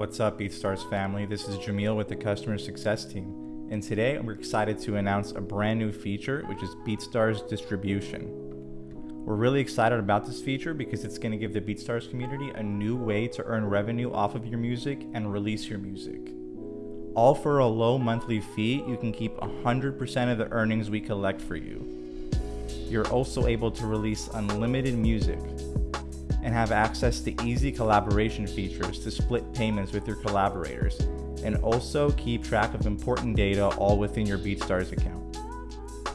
What's up, BeatStars family? This is Jamil with the Customer Success Team, and today we're excited to announce a brand new feature, which is BeatStars Distribution. We're really excited about this feature because it's going to give the BeatStars community a new way to earn revenue off of your music and release your music. All for a low monthly fee, you can keep 100% of the earnings we collect for you. You're also able to release unlimited music, and have access to easy collaboration features to split payments with your collaborators, and also keep track of important data all within your BeatStars account.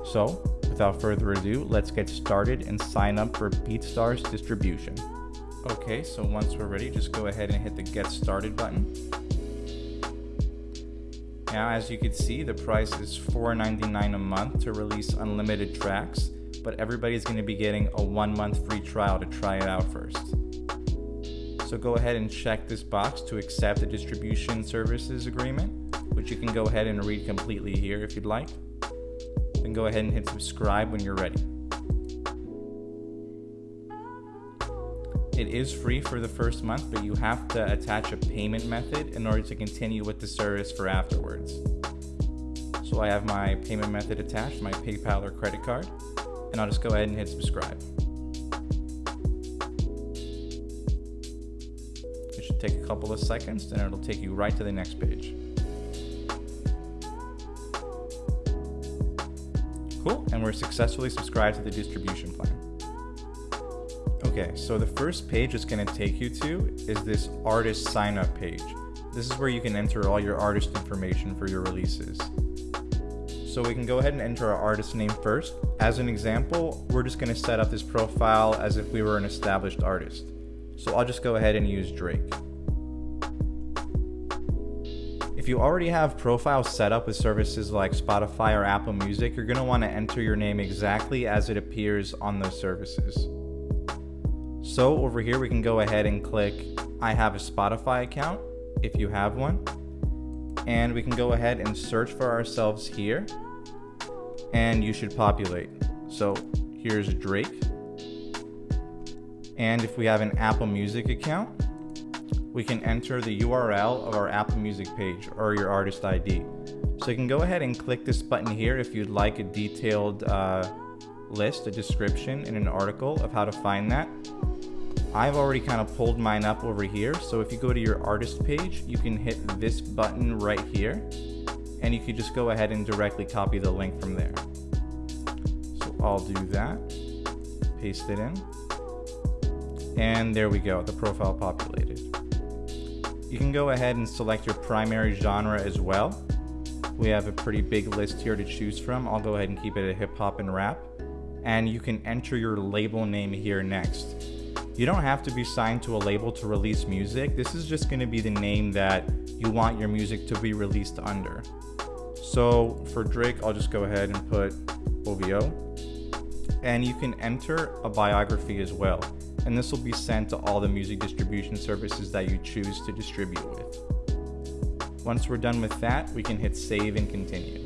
So, without further ado, let's get started and sign up for BeatStars distribution. Okay, so once we're ready, just go ahead and hit the Get Started button. Now, as you can see, the price is $4.99 a month to release unlimited tracks but everybody's going to be getting a one month free trial to try it out first. So go ahead and check this box to accept the distribution services agreement, which you can go ahead and read completely here if you'd like. Then go ahead and hit subscribe when you're ready. It is free for the first month, but you have to attach a payment method in order to continue with the service for afterwards. So I have my payment method attached, my PayPal or credit card and I'll just go ahead and hit subscribe. It should take a couple of seconds, then it'll take you right to the next page. Cool, and we're successfully subscribed to the distribution plan. Okay, so the first page it's going to take you to is this artist sign up page. This is where you can enter all your artist information for your releases. So we can go ahead and enter our artist name first. As an example, we're just going to set up this profile as if we were an established artist. So I'll just go ahead and use Drake. If you already have profiles set up with services like Spotify or Apple Music, you're going to want to enter your name exactly as it appears on those services. So over here, we can go ahead and click I have a Spotify account if you have one. And we can go ahead and search for ourselves here and you should populate. So here's Drake. And if we have an Apple Music account, we can enter the URL of our Apple Music page or your artist ID. So you can go ahead and click this button here if you'd like a detailed uh, list, a description, and an article of how to find that. I've already kind of pulled mine up over here. So if you go to your artist page, you can hit this button right here and you could just go ahead and directly copy the link from there. So I'll do that, paste it in, and there we go, the profile populated. You can go ahead and select your primary genre as well. We have a pretty big list here to choose from. I'll go ahead and keep it a hip hop and rap. And you can enter your label name here next. You don't have to be signed to a label to release music. This is just gonna be the name that you want your music to be released under. So for Drake, I'll just go ahead and put OVO. And you can enter a biography as well. And this will be sent to all the music distribution services that you choose to distribute with. Once we're done with that, we can hit save and continue.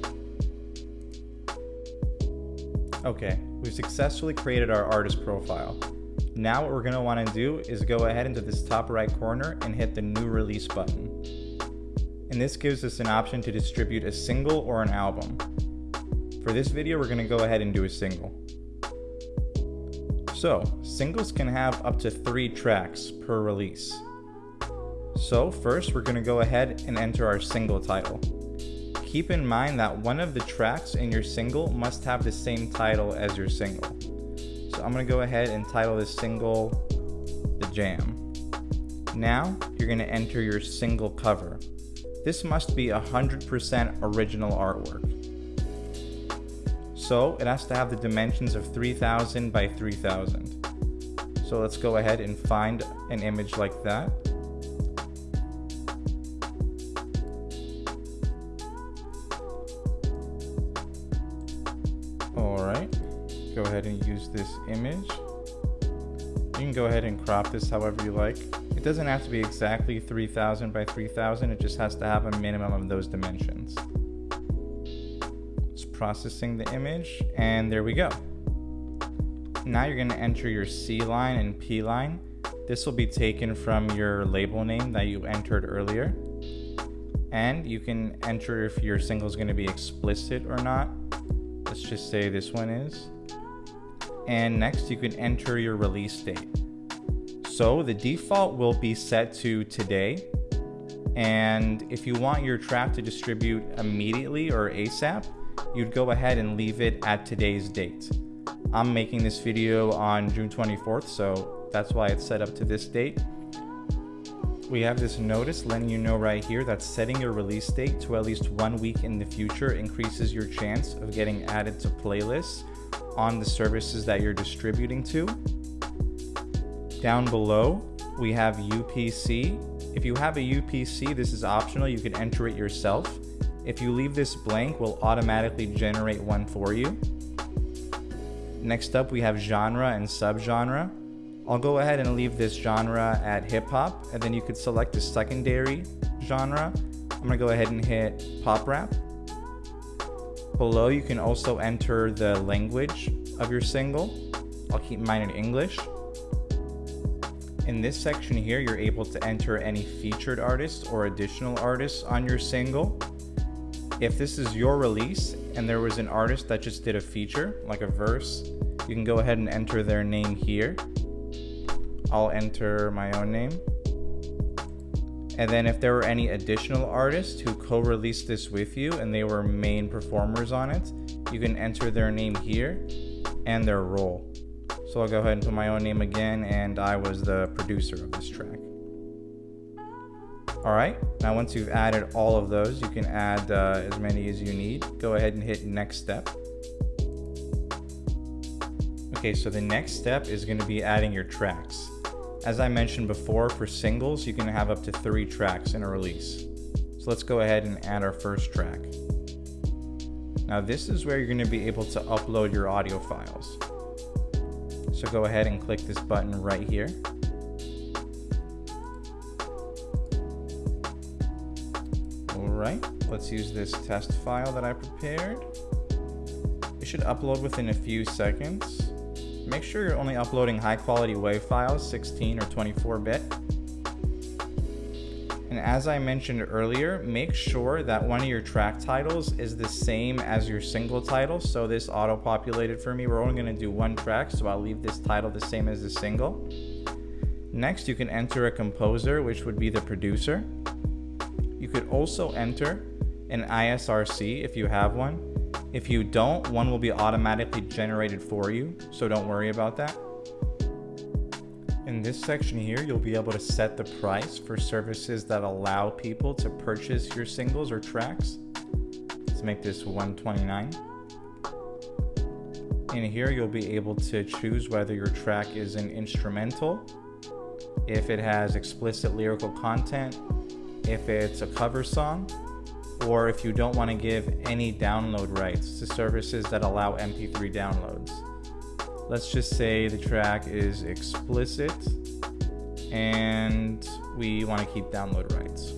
Okay, we've successfully created our artist profile. Now what we're going to want to do is go ahead into this top right corner and hit the new release button and this gives us an option to distribute a single or an album. For this video, we're going to go ahead and do a single. So, singles can have up to three tracks per release. So first, we're going to go ahead and enter our single title. Keep in mind that one of the tracks in your single must have the same title as your single. So I'm going to go ahead and title this single The Jam. Now, you're going to enter your single cover. This must be 100% original artwork. So it has to have the dimensions of 3000 by 3000. So let's go ahead and find an image like that. Alright, go ahead and use this image. You can go ahead and crop this however you like. It doesn't have to be exactly 3000 by 3000, it just has to have a minimum of those dimensions. It's processing the image, and there we go. Now you're going to enter your C line and P line. This will be taken from your label name that you entered earlier. And you can enter if your single is going to be explicit or not. Let's just say this one is. And next you can enter your release date. So the default will be set to today. And if you want your track to distribute immediately or ASAP, you'd go ahead and leave it at today's date. I'm making this video on June 24th, so that's why it's set up to this date. We have this notice letting you know right here that setting your release date to at least one week in the future increases your chance of getting added to playlists on the services that you're distributing to. Down below, we have UPC. If you have a UPC, this is optional. You can enter it yourself. If you leave this blank, we'll automatically generate one for you. Next up, we have genre and subgenre. I'll go ahead and leave this genre at hip hop, and then you could select the secondary genre. I'm gonna go ahead and hit pop rap. Below, you can also enter the language of your single. I'll keep mine in English. In this section here, you're able to enter any featured artists or additional artists on your single. If this is your release and there was an artist that just did a feature, like a verse, you can go ahead and enter their name here. I'll enter my own name. And then if there were any additional artists who co-released this with you and they were main performers on it, you can enter their name here and their role. So I'll go ahead and put my own name again and I was the producer of this track. All right, now once you've added all of those, you can add uh, as many as you need. Go ahead and hit next step. Okay, so the next step is gonna be adding your tracks. As I mentioned before, for singles, you can have up to three tracks in a release. So let's go ahead and add our first track. Now this is where you're going to be able to upload your audio files. So go ahead and click this button right here. Alright, let's use this test file that I prepared. It should upload within a few seconds. Make sure you're only uploading high quality WAV files, 16 or 24 bit. And as I mentioned earlier, make sure that one of your track titles is the same as your single title. So this auto populated for me. We're only gonna do one track, so I'll leave this title the same as the single. Next, you can enter a composer, which would be the producer. You could also enter an ISRC if you have one. If you don't, one will be automatically generated for you, so don't worry about that. In this section here, you'll be able to set the price for services that allow people to purchase your singles or tracks. Let's make this 129. In here, you'll be able to choose whether your track is an instrumental, if it has explicit lyrical content, if it's a cover song, or if you don't want to give any download rights to services that allow MP3 downloads. Let's just say the track is explicit and we want to keep download rights.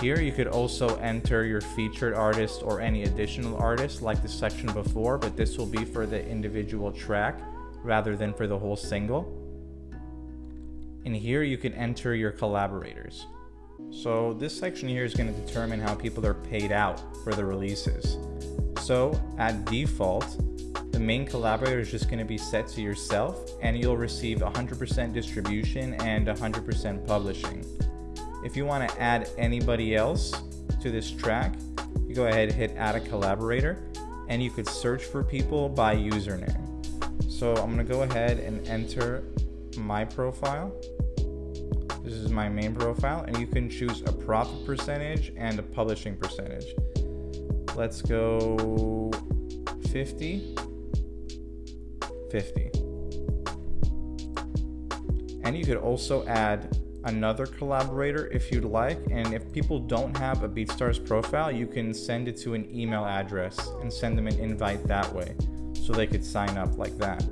Here you could also enter your featured artist or any additional artist like the section before, but this will be for the individual track rather than for the whole single. And here you can enter your collaborators. So this section here is going to determine how people are paid out for the releases. So at default, the main collaborator is just going to be set to yourself and you'll receive 100% distribution and 100% publishing. If you want to add anybody else to this track, you go ahead and hit add a collaborator and you could search for people by username. So I'm going to go ahead and enter my profile this is my main profile and you can choose a profit percentage and a publishing percentage. Let's go 50, 50. And you could also add another collaborator if you'd like. And if people don't have a BeatStars profile, you can send it to an email address and send them an invite that way so they could sign up like that.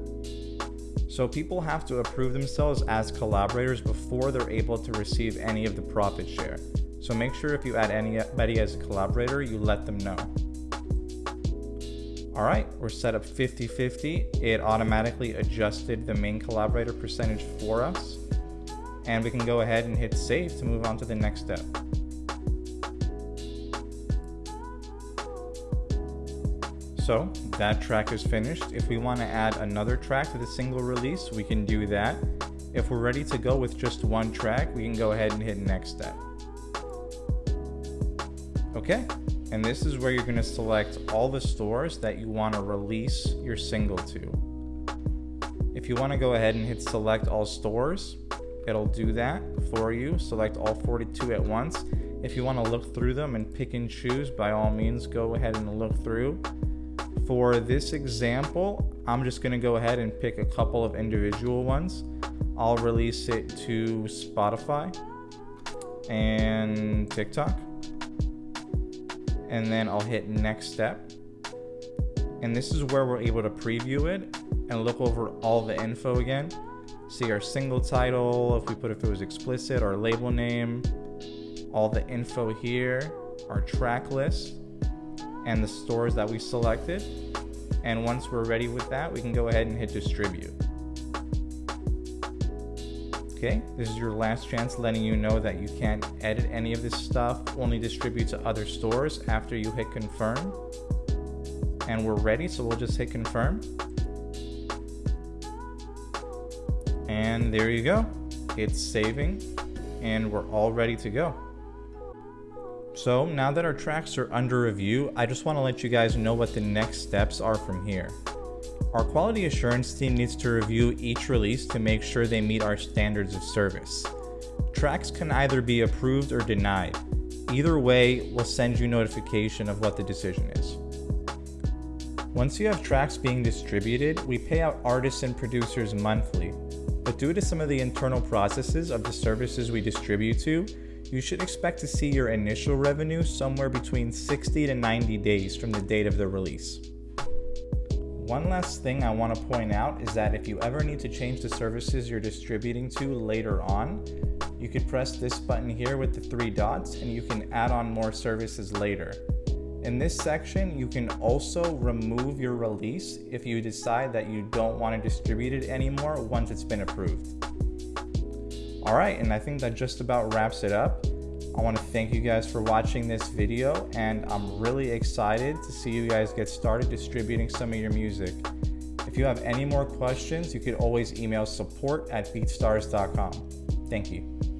So people have to approve themselves as collaborators before they're able to receive any of the profit share. So make sure if you add anybody as a collaborator, you let them know. All right, we're set up 50-50. It automatically adjusted the main collaborator percentage for us. And we can go ahead and hit save to move on to the next step. So that track is finished. If we want to add another track to the single release, we can do that. If we're ready to go with just one track, we can go ahead and hit next step. Okay, and this is where you're to select all the stores that you want to release your single to. If you want to go ahead and hit select all stores, it'll do that for you. Select all 42 at once. If you want to look through them and pick and choose, by all means, go ahead and look through. For this example, I'm just to go ahead and pick a couple of individual ones. I'll release it to Spotify and TikTok and then I'll hit next step. And this is where we're able to preview it and look over all the info again. See our single title, if we put if it was explicit, our label name, all the info here, our track list, and the stores that we selected. And once we're ready with that, we can go ahead and hit distribute. Okay, this is your last chance letting you know that you can't edit any of this stuff, only distribute to other stores after you hit confirm. And we're ready, so we'll just hit confirm. And there you go. It's saving and we're all ready to go. So now that our tracks are under review, I just want to let you guys know what the next steps are from here. Our quality assurance team needs to review each release to make sure they meet our standards of service. Tracks can either be approved or denied. Either way, we'll send you notification of what the decision is. Once you have tracks being distributed, we pay out artists and producers monthly, but due to some of the internal processes of the services we distribute to, you should expect to see your initial revenue somewhere between 60 to 90 days from the date of the release. One last thing I want to point out is that if you ever need to change the services you're distributing to later on, you could press this button here with the three dots and you can add on more services later. In this section, you can also remove your release if you decide that you don't want to distribute it anymore once it's been approved. All right, and I think that just about wraps it up. I want to thank you guys for watching this video and I'm really excited to see you guys get started distributing some of your music. If you have any more questions, you could always email support at beatstars.com. Thank you.